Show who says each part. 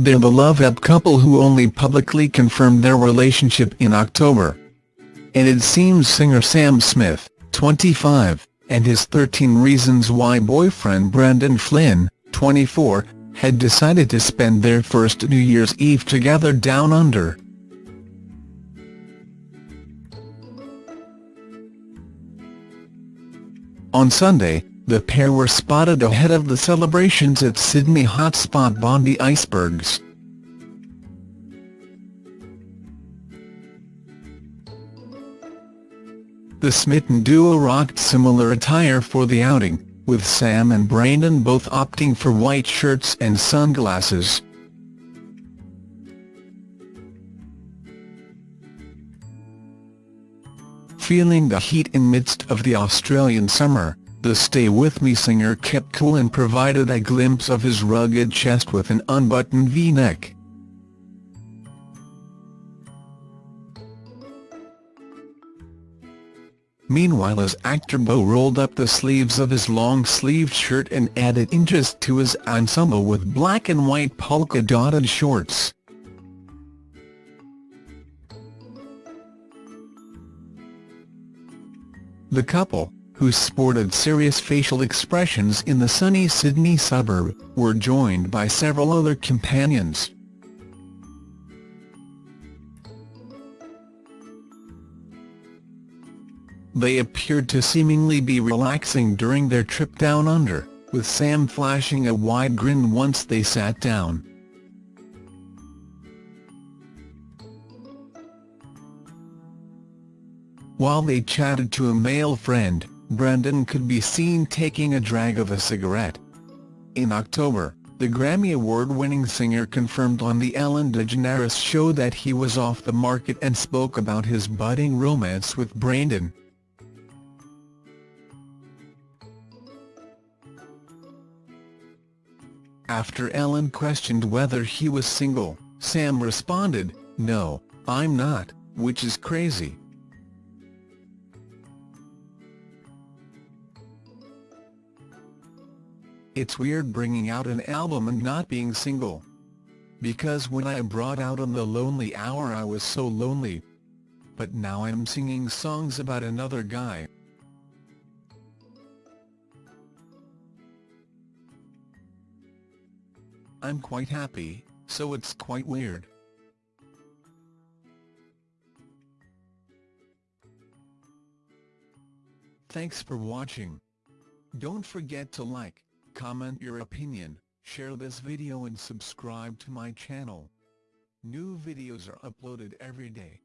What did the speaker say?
Speaker 1: they're the love-up couple who only publicly confirmed their relationship in October. And it seems singer Sam Smith, 25, and his 13 Reasons Why boyfriend Brandon Flynn, 24, had decided to spend their first New Year's Eve together down under. On Sunday, the pair were spotted ahead of the celebrations at Sydney hotspot Bondi Icebergs. The smitten duo rocked similar attire for the outing, with Sam and Brandon both opting for white shirts and sunglasses. Feeling the heat in midst of the Australian summer, the Stay With Me singer kept cool and provided a glimpse of his rugged chest with an unbuttoned V-neck. Meanwhile as actor Beau rolled up the sleeves of his long-sleeved shirt and added interest to his ensemble with black and white polka-dotted shorts. The couple, who sported serious facial expressions in the sunny Sydney suburb, were joined by several other companions. They appeared to seemingly be relaxing during their trip down under, with Sam flashing a wide grin once they sat down. While they chatted to a male friend, Brandon could be seen taking a drag of a cigarette. In October, the Grammy Award-winning singer confirmed on the Ellen DeGeneres show that he was off the market and spoke about his budding romance with Brandon. After Ellen questioned whether he was single, Sam responded, no, I'm not, which is crazy. It's weird bringing out an album and not being single. Because when I brought out On the Lonely Hour I was so lonely. But now I'm singing songs about another guy. I'm quite happy, so it's quite weird. Thanks for watching. Don't forget to like, comment your opinion, share this video and subscribe to my channel. New videos are uploaded every day.